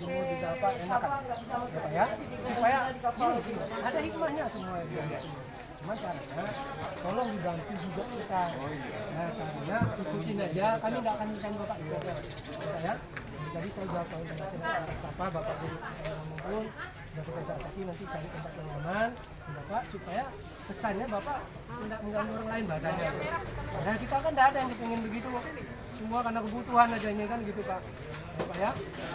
berjemur bisa apa enak. Kan ya ya supaya gini, ada hikmahnya semua itu cuma caranya tolong dibantu juga kita. Nah caranya ikutin aja kami nggak akan bisa bapak juga ya ya jadi saya jawab kalau dengan saya atas apa bapak guru saya ngomong sudah kita saksi nanti cari tempat yang aman. Bapak supaya pesannya bapak tidak mengganggu orang lain bahasanya padahal kita kan tidak ada yang pengen begitu semua karena kebutuhan aja ini kan gitu pak. Ya, pak ya.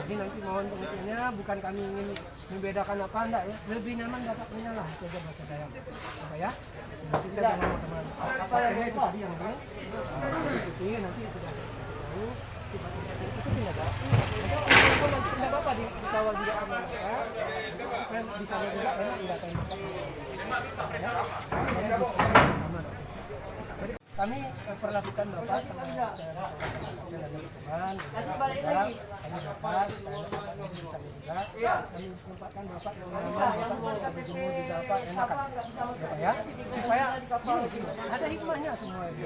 Jadi nanti mohon pengertiannya bukan kami ingin membedakan apa enggak ya. Lebih nyaman bapak punya lah itu aja bahasa saya. Ya, pak ya. Nanti saya ngomong sama apa yang itu tadi yang ini. Ikuti nanti sudah saya tahu itu tidak ada kalau apa-apa di, dikawal juga sama mereka? Supaya bisa juga enak tidak ya diskusi sama Jadi kami eh, perlakukan bapak sama cara dan ada dukungan juga kami dapat kami bisa juga kami tempatkan bapak yang nyaman bapak bisa berjemur bisa apa enak kan ya ya supaya ada hikmahnya semua itu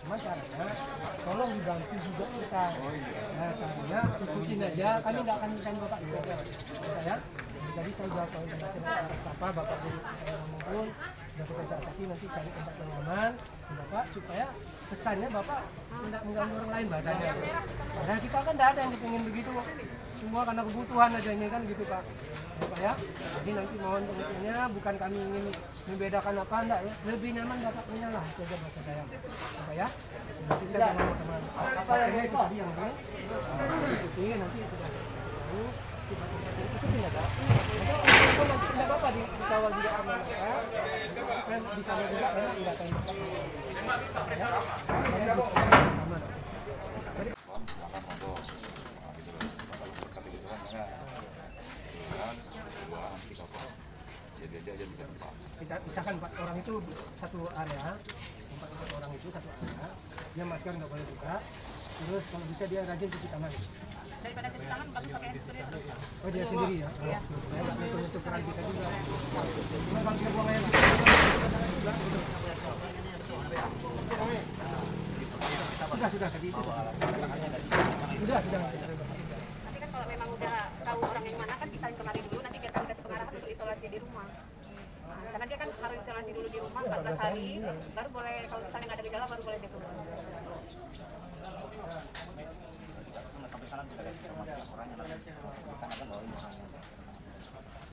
cuma caranya tolong dibantu juga kita. Nah ikutin aja kami nggak akan bisa bapak juga ya. Pak ya jadi saya jawab kalau saya atas apa bapak guru saya ngomong sudah kita saksi nanti cari tempat yang aman bapak supaya pesannya bapak tidak mengganggu orang lain bahasanya padahal kita kan tidak ada yang pengen begitu semua karena kebutuhan aja ini kan gitu pak. Ya, pak ya. Jadi nanti mohon pengertiannya bukan kami ingin membedakan apa enggak ya lebih nyaman bapak punya lah itu aja bahasa saya. Ya, pak ya. Nanti saya ngomong sama apa yang itu tadi yang ini nanti sudah itu tidak tidak apa-apa di, ya kita pisahkan empat orang itu satu area empat empat orang itu satu area dia masker nggak boleh buka terus kalau bisa dia rajin cuci tangan. Daripada cuci tangan bagus pakai krim. Oh dia sendiri ya? Iya. saya nggak kita juga. Cuma kita buang air sudah sudah tadi itu. Sudah sudah. Tapi kan kalau memang udah tahu orang yang mana kan bisa kemarin dulu nanti biar kami kasih pengarahan untuk isolasi di rumah Nah, karena dia kan harus isolasi dulu di rumah 14 hari baru boleh kalau misalnya nggak ada gejala baru boleh dia